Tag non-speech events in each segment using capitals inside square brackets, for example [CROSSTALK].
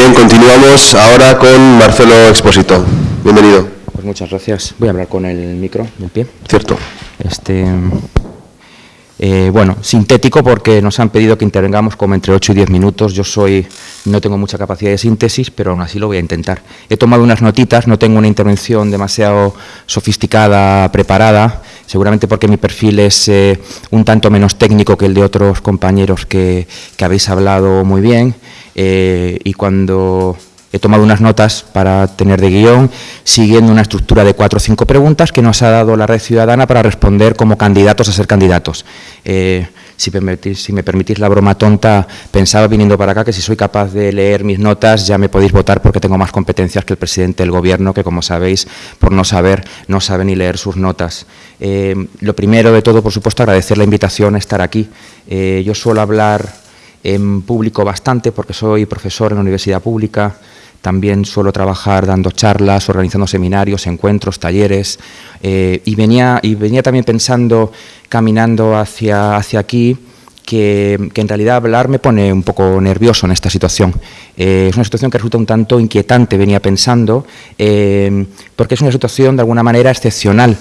Bien, continuamos ahora con Marcelo Expósito. Bienvenido. Pues muchas gracias. Voy a hablar con el micro del pie. Cierto. Este, eh, bueno, sintético porque nos han pedido que intervengamos como entre 8 y 10 minutos. Yo soy, no tengo mucha capacidad de síntesis, pero aún así lo voy a intentar. He tomado unas notitas, no tengo una intervención demasiado sofisticada, preparada, seguramente porque mi perfil es eh, un tanto menos técnico que el de otros compañeros que, que habéis hablado muy bien. Eh, y cuando he tomado unas notas para tener de guion, siguiendo una estructura de cuatro o cinco preguntas que nos ha dado la red ciudadana para responder como candidatos a ser candidatos. Eh, si, me permitís la broma tonta, pensaba viniendo para acá que si soy capaz de leer mis notas ya me podéis votar porque tengo más competencias que el presidente del gobierno, que como sabéis, por no saber, no sabe ni leer sus notas. Eh, lo primero de todo, por supuesto, agradecer la invitación a estar aquí. yo suelo hablar en público bastante porque soy profesor en universidad pública, también suelo trabajar dando charlas, organizando seminarios, encuentros, talleres, eh, y, venía, y venía también pensando, caminando hacia, hacia aquí, que, en realidad hablar me pone un poco nervioso en esta situación. Eh, es una situación que resulta un tanto inquietante, venía pensando, eh, porque es una situación de alguna manera excepcional.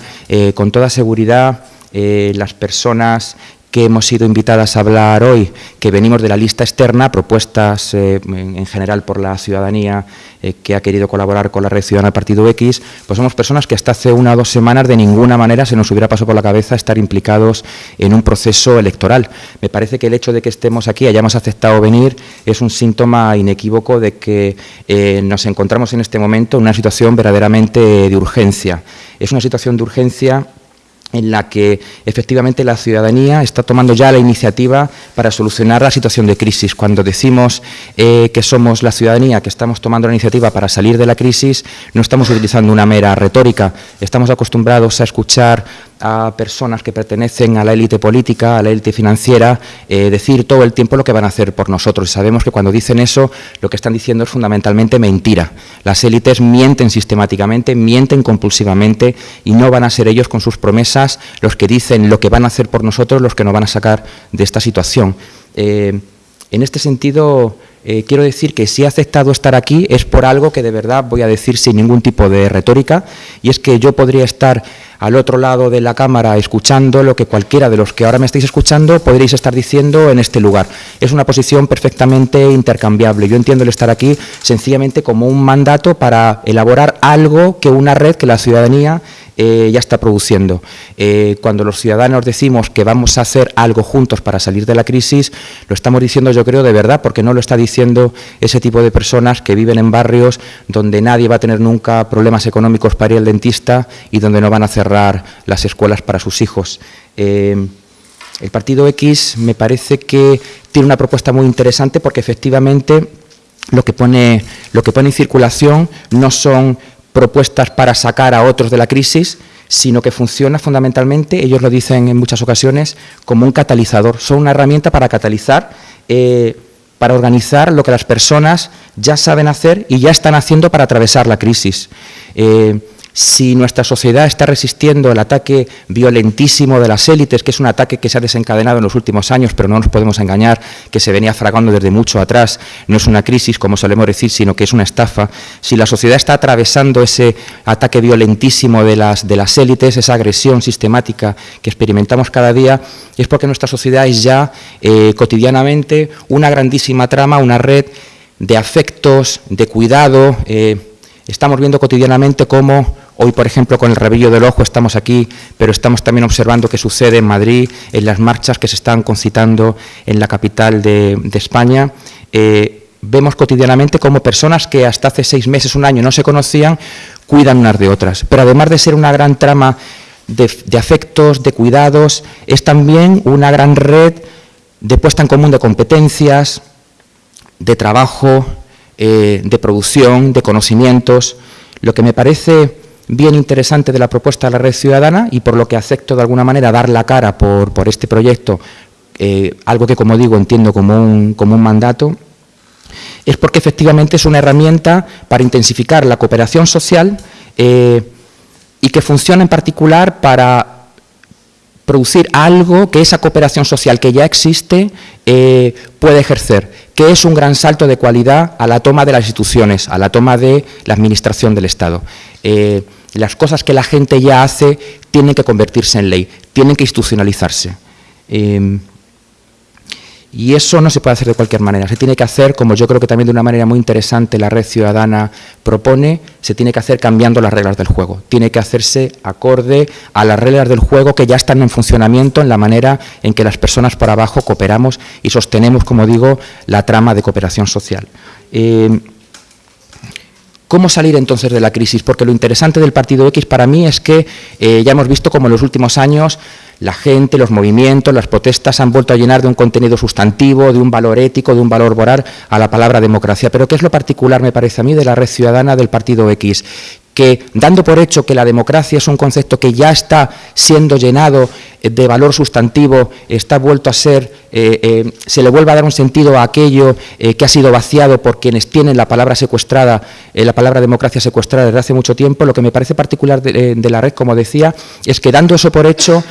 con toda seguridad, las personas que hemos sido invitadas a hablar hoy, que venimos de la lista externa, propuestas eh, en, general por la ciudadanía eh, que ha querido colaborar con la Red Ciudadana Partido X, pues somos personas que hasta hace una o dos semanas de ninguna manera se nos hubiera pasado por la cabeza estar implicados en un proceso electoral. Me parece que el hecho de que estemos aquí, hayamos aceptado venir, es un síntoma inequívoco de que eh, nos encontramos en este momento en una situación verdaderamente de urgencia. Es una situación de urgencia en la que efectivamente la ciudadanía está tomando ya la iniciativa para solucionar la situación de crisis. Cuando decimos eh, que somos la ciudadanía, que estamos tomando la iniciativa para salir de la crisis, no estamos utilizando una mera retórica, estamos acostumbrados a escuchar a personas que pertenecen a la élite política, a la élite financiera, eh, decir todo el tiempo lo que van a hacer por nosotros. Sabemos que cuando dicen eso, lo que están diciendo es fundamentalmente mentira. Las élites mienten sistemáticamente, mienten compulsivamente y no van a ser ellos con sus promesas los que dicen lo que van a hacer por nosotros, los que nos van a sacar de esta situación. Eh, en este sentido, eh, quiero decir que si he aceptado estar aquí es por algo que de verdad voy a decir sin ningún tipo de retórica, y es que yo podría estar al otro lado de la cámara escuchando lo que cualquiera de los que ahora me estáis escuchando podréis estar diciendo en este lugar. Es una posición perfectamente intercambiable. Yo entiendo el estar aquí sencillamente como un mandato para elaborar algo que una red que la ciudadanía eh, ya está produciendo. Eh, cuando los ciudadanos decimos que vamos a hacer algo juntos para salir de la crisis, lo estamos diciendo yo creo de verdad, porque no lo está diciendo ese tipo de personas que viven en barrios donde nadie va a tener nunca problemas económicos para ir al dentista y donde no van a cerrar las escuelas para sus hijos. Eh, el Partido X me parece que tiene una propuesta muy interesante porque efectivamente lo que pone, lo que pone en circulación no son propuestas para sacar a otros de la crisis, sino que funciona fundamentalmente, ellos lo dicen en muchas ocasiones, como un catalizador. Son una herramienta para catalizar, eh, para organizar lo que las personas ya saben hacer y ya están haciendo para atravesar la crisis. Eh, si nuestra sociedad está resistiendo el ataque violentísimo de las élites, que es un ataque que se ha desencadenado en los últimos años, pero no nos podemos engañar, que se venía fragando desde mucho atrás, no es una crisis, como solemos decir, sino que es una estafa, si la sociedad está atravesando ese ataque violentísimo de las, de las élites, esa agresión sistemática que experimentamos cada día, es porque nuestra sociedad es ya eh, cotidianamente una grandísima trama, una red de afectos, de cuidado, eh, estamos viendo cotidianamente cómo Hoy, por ejemplo, con el rabillo del ojo estamos aquí, pero estamos también observando qué sucede en Madrid, en las marchas que se están concitando en la capital de, España. Eh, vemos cotidianamente cómo personas que hasta hace seis meses, un año no se conocían, cuidan unas de otras. Pero además de ser una gran trama de, afectos, de cuidados, es también una gran red de puesta en común de competencias, de trabajo, eh, de producción, de conocimientos. Lo que me parece bien interesante de la propuesta de la red ciudadana y por lo que acepto de alguna manera dar la cara por, este proyecto, eh, algo que como digo entiendo como un, como un mandato, es porque efectivamente es una herramienta para intensificar la cooperación social eh, y que funciona en particular para producir algo que esa cooperación social que ya existe eh, puede ejercer, que es un gran salto de cualidad a la toma de las instituciones, a la toma de la administración del Estado. Las cosas que la gente ya hace tienen que convertirse en ley, tienen que institucionalizarse. Eh, y eso no se puede hacer de cualquier manera, se tiene que hacer, como yo creo que también de una manera muy interesante la red ciudadana propone, se tiene que hacer cambiando las reglas del juego. Tiene que hacerse acorde a las reglas del juego que ya están en funcionamiento en la manera en que las personas por abajo cooperamos y sostenemos, como digo, la trama de cooperación social. Eh, ¿Cómo salir entonces de la crisis? Porque lo interesante del Partido X para mí es que eh, ya hemos visto como en los últimos años la gente, los movimientos, las protestas han vuelto a llenar de un contenido sustantivo, de un valor ético, de un valor moral a la palabra democracia. Pero ¿qué es lo particular, me parece a mí, de la red ciudadana del Partido X? Que dando por hecho que la democracia es un concepto que ya está siendo llenado eh, de valor sustantivo, está vuelto a ser, eh, eh, se le vuelve a dar un sentido a aquello que ha sido vaciado por quienes tienen la palabra secuestrada, la palabra democracia secuestrada desde hace mucho tiempo, lo que me parece particular de, de la red, como decía, es que dando eso por hecho,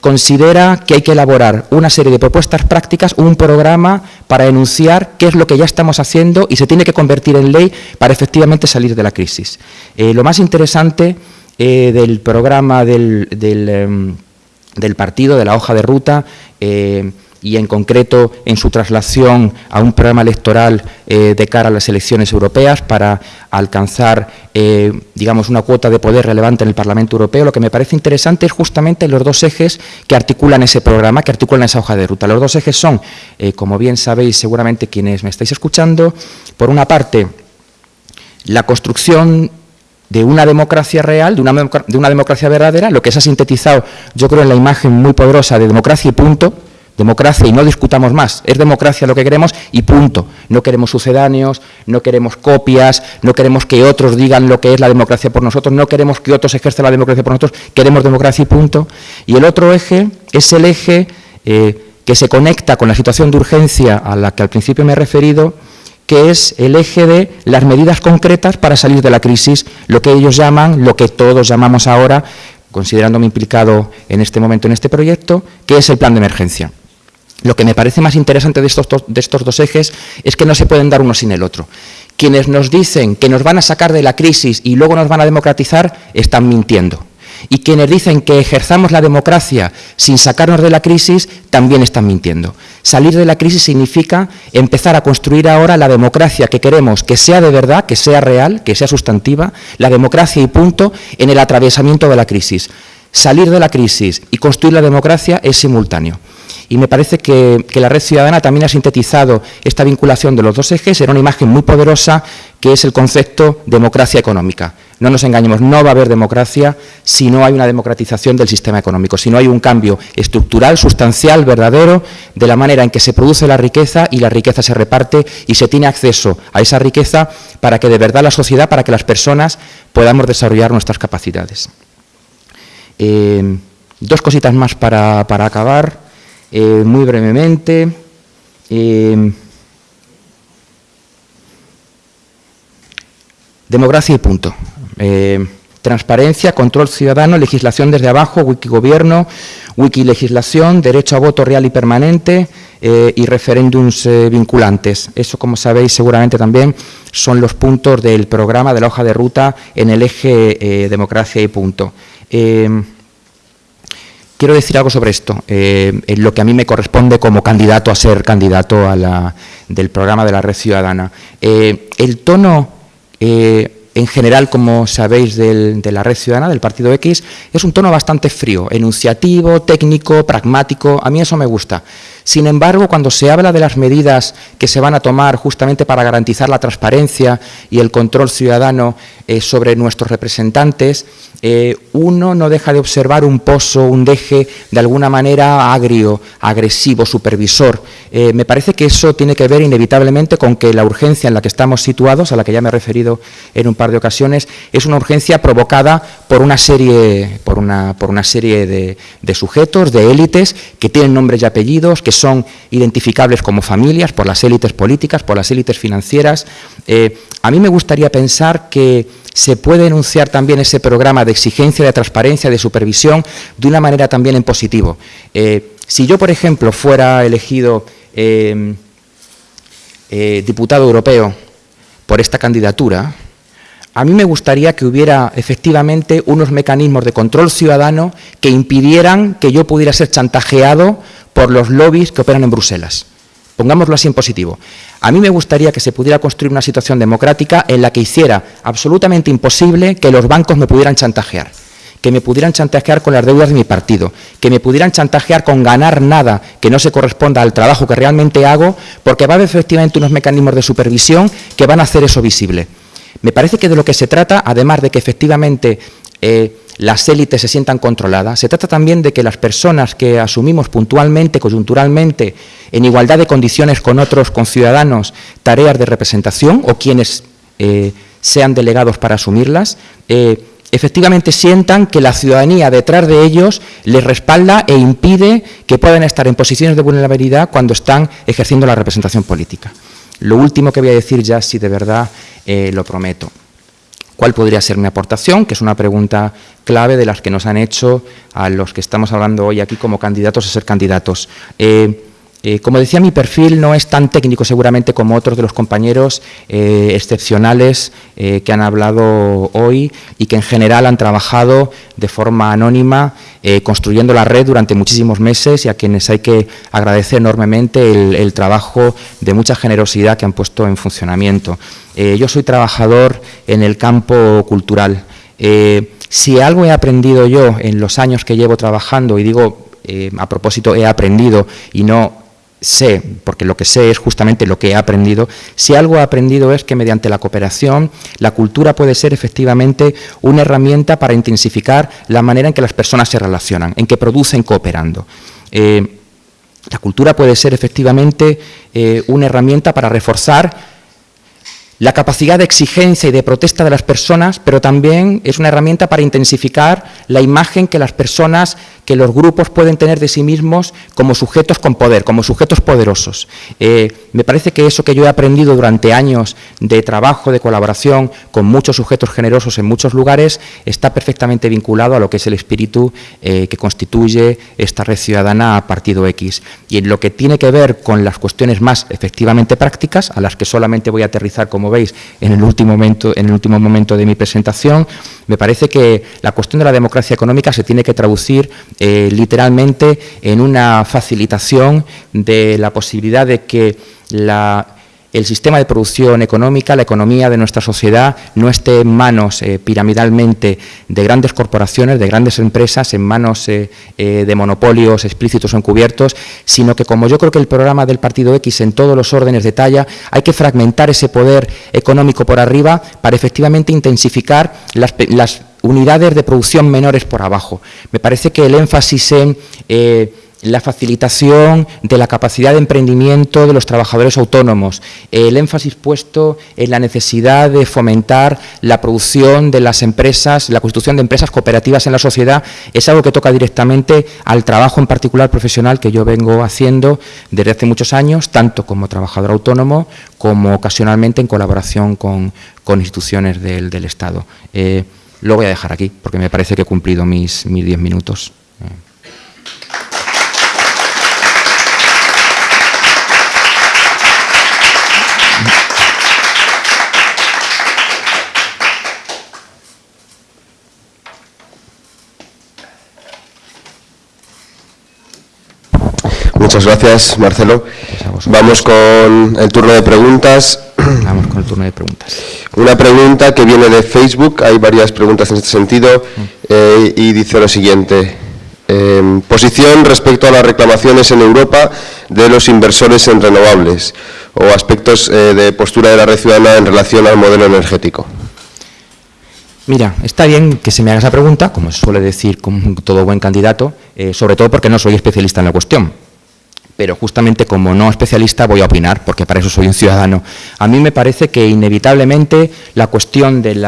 considera que hay que elaborar una serie de propuestas prácticas, un programa para enunciar qué es lo que ya estamos haciendo y se tiene que convertir en ley para efectivamente salir de la crisis. Lo más interesante del programa del, em, del partido, de la hoja de ruta, eh, y en concreto en su traslación a un programa electoral eh, de cara a las elecciones europeas para alcanzar, eh, digamos, una cuota de poder relevante en el Parlamento Europeo. Lo que me parece interesante es justamente los dos ejes que articulan ese programa, que articulan esa hoja de ruta. Los dos ejes son, como bien sabéis seguramente quienes me estáis escuchando, por una parte, la construcción de una democracia real, de una, de una, democracia verdadera, lo que se ha sintetizado, yo creo, en la imagen muy poderosa de democracia y punto, democracia y no discutamos más, es democracia lo que queremos y punto. No queremos sucedáneos, no queremos copias, no queremos que otros digan lo que es la democracia por nosotros, no queremos que otros ejerzan la democracia por nosotros, queremos democracia y punto. Y el otro eje es el eje eh, que se conecta con la situación de urgencia a la que al principio me he referido, que es el eje de las medidas concretas para salir de la crisis, lo que ellos llaman, lo que todos llamamos ahora, considerándome implicado en este momento en este proyecto, que es el plan de emergencia. Lo que me parece más interesante de estos, de estos dos ejes es que no se pueden dar uno sin el otro. Quienes nos dicen que nos van a sacar de la crisis y luego nos van a democratizar, están mintiendo. Y quienes dicen que ejerzamos la democracia sin sacarnos de la crisis, también están mintiendo. Salir de la crisis significa empezar a construir ahora la democracia que queremos que sea de verdad, que sea real, que sea sustantiva, la democracia y punto en el atravesamiento de la crisis. Salir de la crisis y construir la democracia es simultáneo. Y me parece que, la red ciudadana también ha sintetizado esta vinculación de los dos ejes en una imagen muy poderosa que es el concepto democracia económica. No nos engañemos, no va a haber democracia si no hay una democratización del sistema económico, si no hay un cambio estructural, sustancial, verdadero, de la manera en que se produce la riqueza y la riqueza se reparte y se tiene acceso a esa riqueza para que de verdad la sociedad, para que las personas podamos desarrollar nuestras capacidades. Eh, dos cositas más para, acabar, eh, muy brevemente. Eh, democracia y punto. Eh, transparencia, control ciudadano, legislación desde abajo, wikigobierno, wikilegislación, derecho a voto real y permanente eh, y referéndums eh, vinculantes. Eso, como sabéis, seguramente también son los puntos del programa de la hoja de ruta en el eje democracia y punto. quiero decir algo sobre esto, en lo que a mí me corresponde como candidato a ser candidato a la, del programa de la red ciudadana. el tono en general, como sabéis, de la red ciudadana, del Partido X, es un tono bastante frío, enunciativo, técnico, pragmático, a mí eso me gusta. Sin embargo, cuando se habla de las medidas que se van a tomar justamente para garantizar la transparencia y el control ciudadano eh, sobre nuestros representantes, eh, uno no deja de observar un pozo, un deje de alguna manera agrio, agresivo, supervisor. Eh, me parece que eso tiene que ver inevitablemente con que la urgencia en la que estamos situados, a la que ya me he referido en un par de ocasiones, es una urgencia provocada por una serie, por una, por una serie de, de sujetos, de élites, que tienen nombres y apellidos, que son identificables como familias por las élites políticas, por las élites financieras. Eh, a mí me gustaría pensar que se puede enunciar también ese programa de exigencia, de transparencia, de supervisión, de una manera también en positivo. Eh, si yo, por ejemplo, fuera elegido eh, diputado europeo por esta candidatura, a mí me gustaría que hubiera efectivamente unos mecanismos de control ciudadano que impidieran que yo pudiera ser chantajeado por los lobbies que operan en Bruselas. Pongámoslo así en positivo. A mí me gustaría que se pudiera construir una situación democrática en la que hiciera absolutamente imposible que los bancos me pudieran chantajear, que me pudieran chantajear con las deudas de mi partido, que me pudieran chantajear con ganar nada que no se corresponda al trabajo que realmente hago, porque va a haber efectivamente unos mecanismos de supervisión que van a hacer eso visible. Me parece que de lo que se trata, además de que efectivamente eh, las élites se sientan controladas, se trata también de que las personas que asumimos puntualmente, coyunturalmente, en igualdad de condiciones con otros conciudadanos, tareas de representación o quienes eh, sean delegados para asumirlas, eh, efectivamente sientan que la ciudadanía detrás de ellos les respalda e impide que puedan estar en posiciones de vulnerabilidad cuando están ejerciendo la representación política. Lo último que voy a decir ya, si de verdad eh, lo prometo. ¿Cuál podría ser mi aportación? Que es una pregunta clave de las que nos han hecho a los que estamos hablando hoy aquí como candidatos a ser candidatos. Eh, eh, como decía, mi perfil no es tan técnico seguramente como otros de los compañeros eh, excepcionales eh, que han hablado hoy y que en general han trabajado de forma anónima construyendo la red durante muchísimos meses y a quienes hay que agradecer enormemente el, trabajo de mucha generosidad que han puesto en funcionamiento. yo soy trabajador en el campo cultural. si algo he aprendido yo en los años que llevo trabajando, y digo a propósito he aprendido y no sé, porque lo que sé es justamente lo que he aprendido, si algo he aprendido es que mediante la cooperación la cultura puede ser efectivamente una herramienta para intensificar la manera en que las personas se relacionan, en que producen cooperando. Eh, la cultura puede ser efectivamente eh, una herramienta para reforzar la capacidad de exigencia y de protesta de las personas, pero también es una herramienta para intensificar la imagen que las personas, que los grupos pueden tener de sí mismos como sujetos con poder, como sujetos poderosos. Eh, me parece que eso que yo he aprendido durante años de trabajo, de colaboración con muchos sujetos generosos en muchos lugares, está perfectamente vinculado a lo que es el espíritu eh, que constituye esta red ciudadana Partido X. Y en lo que tiene que ver con las cuestiones más efectivamente prácticas, a las que solamente voy a aterrizar como veis, en el último momento, en el último momento de mi presentación, me parece que la cuestión de la democracia económica se tiene que traducir eh, literalmente en una facilitación de la posibilidad de que la el sistema de producción económica, la economía de nuestra sociedad no esté en manos eh, piramidalmente de grandes corporaciones, de grandes empresas, en manos eh, eh, de monopolios explícitos o encubiertos, sino que como yo creo que el programa del Partido X en todos los órdenes de talla, hay que fragmentar ese poder económico por arriba para efectivamente intensificar las, las unidades de producción menores por abajo. Me parece que el énfasis en la facilitación de la capacidad de emprendimiento de los trabajadores autónomos, el énfasis puesto en la necesidad de fomentar la producción de las empresas, la constitución de empresas cooperativas en la sociedad, es algo que toca directamente al trabajo en particular profesional que yo vengo haciendo desde hace muchos años, tanto como trabajador autónomo como ocasionalmente en colaboración con, instituciones del, Estado. Eh, lo voy a dejar aquí porque me parece que he cumplido mis, mis diez minutos. Muchas gracias, Marcelo. Vamos con el turno de preguntas. Vamos con el turno de preguntas. Una pregunta que viene de Facebook, hay varias preguntas en este sentido, eh, y dice lo siguiente. Em, posición respecto a las reclamaciones en Europa de los inversores en renovables o aspectos eh, de postura de la red ciudadana en relación al modelo energético. Mira, está bien que se me haga esa pregunta, como suele decir con todo buen candidato, eh, sobre todo porque no soy especialista en la cuestión pero justamente como no especialista voy a opinar, porque para eso soy un ciudadano. A mí me parece que inevitablemente la cuestión del,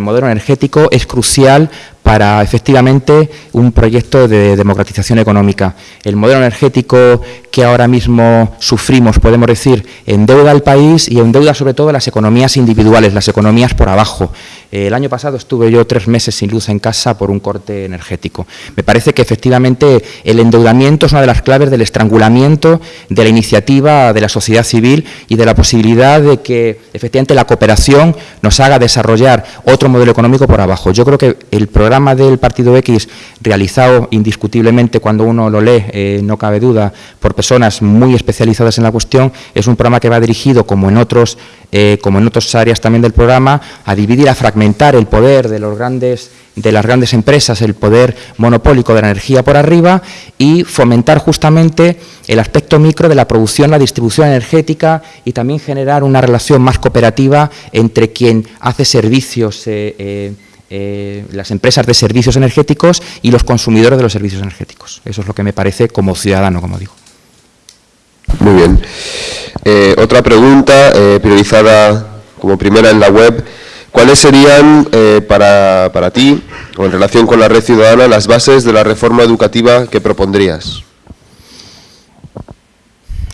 modelo energético es crucial para efectivamente un proyecto de democratización económica. El modelo energético que ahora mismo sufrimos, podemos decir, endeuda al país y endeuda sobre todo las economías individuales, las economías por abajo. El año pasado estuve yo tres meses sin luz en casa por un corte energético. Me parece que efectivamente el endeudamiento es una de las claves del estrangulamiento de la iniciativa de la sociedad civil y de la posibilidad de que efectivamente la cooperación nos haga desarrollar otro modelo económico por abajo. Yo creo que el programa del Partido X, realizado indiscutiblemente cuando uno lo lee, eh, no cabe duda, por personas muy especializadas en la cuestión, es un programa que va dirigido, como en otros, eh, como en otras áreas también del programa, a dividir, a fragmentar el poder de, los grandes, de las grandes empresas, el poder monopólico de la energía por arriba y fomentar justamente el aspecto micro de la producción, la distribución energética y también generar una relación más cooperativa entre quien hace servicios, eh, eh, eh, las empresas de servicios energéticos y los consumidores de los servicios energéticos. Eso es lo que me parece como ciudadano, como digo. Muy bien. otra pregunta priorizada como primera en la web ¿Cuáles serían eh, para, para, ti, o en relación con la red ciudadana, las bases de la reforma educativa que propondrías?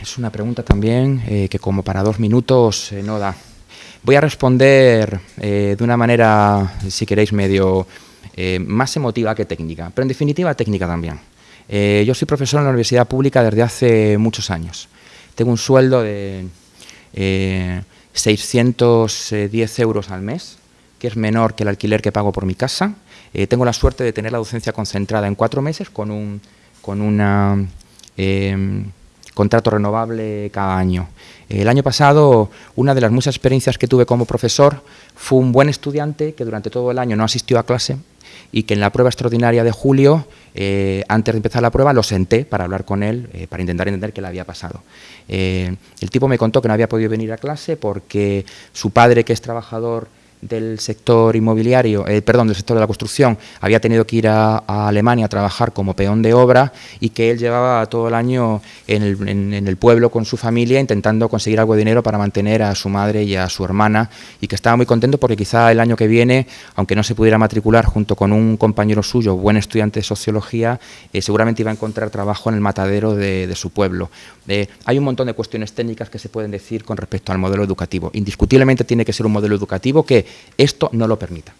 Es una pregunta también eh, que como para dos minutos eh, no da. Voy a responder de una manera, si queréis, medio más emotiva que técnica, pero en definitiva técnica también. yo soy profesor en la universidad pública desde hace muchos años. Tengo un sueldo de 610 euros al mes, que es menor que el alquiler que pago por mi casa. Eh, tengo la suerte de tener la docencia concentrada en cuatro meses con un con una, em, contrato renovable cada año. El año pasado, una de las muchas experiencias que tuve como profesor fue un buen estudiante que durante todo el año no asistió a clase y que en la prueba extraordinaria de julio, eh, antes de empezar la prueba, lo senté para hablar con él, eh, para intentar entender qué le había pasado. Eh, el tipo me contó que no había podido venir a clase porque su padre, que es trabajador del sector inmobiliario, eh, perdón, del sector de la construcción, había tenido que ir a, Alemania a trabajar como peón de obra y que él llevaba todo el año en el, pueblo con su familia intentando conseguir algo de dinero para mantener a su madre y a su hermana y que estaba muy contento porque quizá el año que viene, aunque no se pudiera matricular junto con un compañero suyo, buen estudiante de sociología, eh, seguramente iba a encontrar trabajo en el matadero de, su pueblo. Eh, hay un montón de cuestiones técnicas que se pueden decir con respecto al modelo educativo. Indiscutiblemente tiene que ser un modelo educativo que esto no lo permita,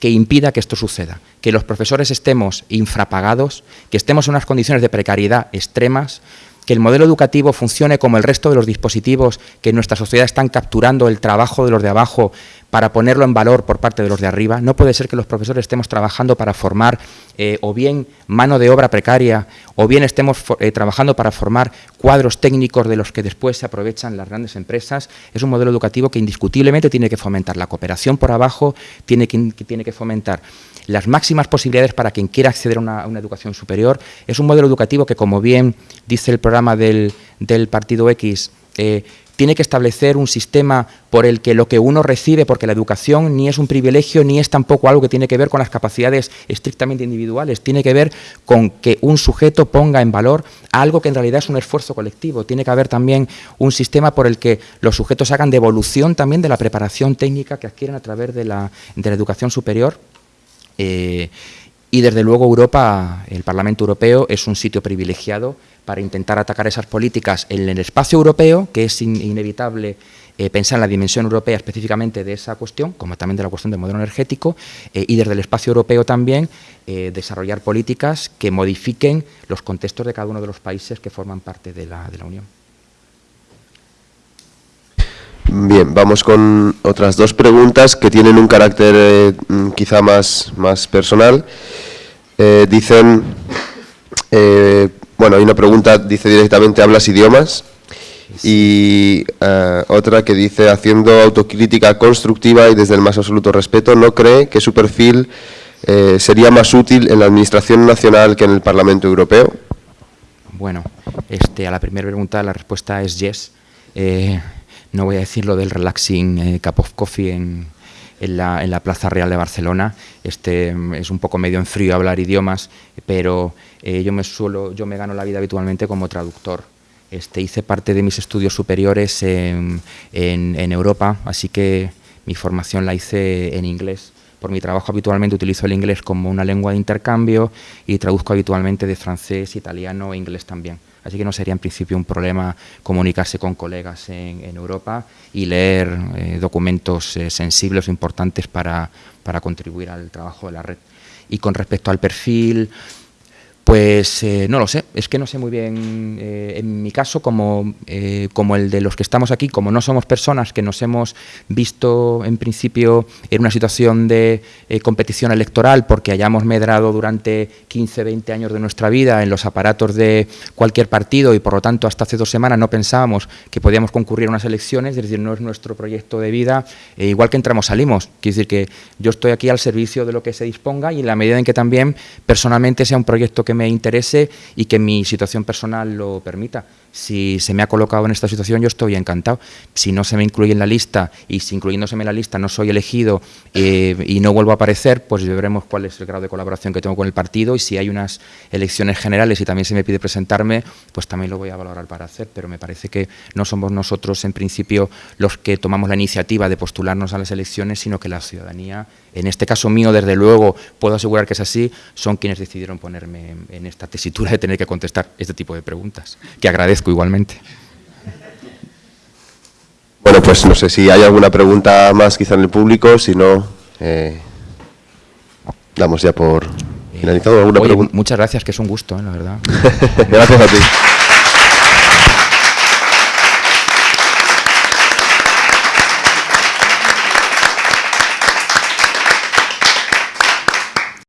que impida que esto suceda, que los profesores estemos infrapagados, que estemos en unas condiciones de precariedad extremas, que el modelo educativo funcione como el resto de los dispositivos que en nuestra sociedad están capturando el trabajo de los de abajo para ponerlo en valor por parte de los de arriba. No puede ser que los profesores estemos trabajando para formar eh, o bien mano de obra precaria o bien estemos eh, trabajando para formar cuadros técnicos de los que después se aprovechan las grandes empresas. Es un modelo educativo que indiscutiblemente tiene que fomentar la cooperación por abajo, tiene tiene que fomentar las máximas posibilidades para quien quiera acceder a una, educación superior. Es un modelo educativo que, como bien dice el programa del, Partido X, eh, tiene que establecer un sistema por el que lo que uno recibe, porque la educación ni es un privilegio ni es tampoco algo que tiene que ver con las capacidades estrictamente individuales, tiene que ver con que un sujeto ponga en valor algo que en realidad es un esfuerzo colectivo, tiene que haber también un sistema por el que los sujetos hagan devolución también de la preparación técnica que adquieren a través de la, de la educación superior. Eh, y desde luego Europa, el Parlamento Europeo, es un sitio privilegiado para intentar atacar esas políticas en el espacio europeo, que es inevitable eh, pensar en la dimensión europea específicamente de esa cuestión, como también de la cuestión del modelo energético, eh, y desde el espacio europeo también desarrollar políticas que modifiquen los contextos de cada uno de los países que forman parte de la Unión. Bien, vamos con otras dos preguntas que tienen un carácter quizá más, más personal. dicen, bueno, hay una pregunta, dice directamente, ¿hablas idiomas? Y eh, otra que dice, haciendo autocrítica constructiva y desde el más absoluto respeto, ¿no cree que su perfil eh, sería más útil en la Administración Nacional que en el Parlamento Europeo? Bueno, este, a la primera pregunta la respuesta es yes. Eh, no voy a decir lo del relaxing cup of coffee en, en la, en la, Plaza Real de Barcelona. Este, es un poco medio en frío hablar idiomas, pero eh, yo, me suelo, yo me gano la vida habitualmente como traductor. Este, hice parte de mis estudios superiores en, en, Europa, así que mi formación la hice en inglés por mi trabajo habitualmente utilizo el inglés como una lengua de intercambio y traduzco habitualmente de francés, italiano e inglés también. Así que no sería en principio un problema comunicarse con colegas en, Europa y leer eh, documentos eh, sensibles o importantes para, para contribuir al trabajo de la red. Y con respecto al perfil, pues eh, no lo sé, es que no sé muy bien, eh, en mi caso, como, eh, como el de los que estamos aquí, como no somos personas que nos hemos visto en principio en una situación de competición electoral porque hayamos medrado durante 15, 20 años de nuestra vida en los aparatos de cualquier partido y por lo tanto hasta hace dos semanas no pensábamos que podíamos concurrir a unas elecciones, es decir, no es nuestro proyecto de vida, igual que entramos salimos, quiere decir que yo estoy aquí al servicio de lo que se disponga y en la medida en que también personalmente sea un proyecto que me interese y que mi situación personal lo permita. Si se me ha colocado en esta situación, yo estoy encantado. Si no se me incluye en la lista y si incluyéndoseme en la lista no soy elegido eh, y no vuelvo a aparecer, pues veremos cuál es el grado de colaboración que tengo con el partido y si hay unas elecciones generales y también se me pide presentarme, pues también lo voy a valorar para hacer. Pero me parece que no somos nosotros, en principio, los que tomamos la iniciativa de postularnos a las elecciones, sino que la ciudadanía, en este caso mío, desde luego, puedo asegurar que es así, son quienes decidieron ponerme en esta tesitura de tener que contestar este tipo de preguntas, que agradezco igualmente. Bueno, pues no sé si hay alguna pregunta más quizá en el público, si no, eh, damos ya por finalizado. ¿Alguna muchas gracias, que es un gusto, eh, la verdad. [LAUGHS] [LAUGHS] gracias a ti.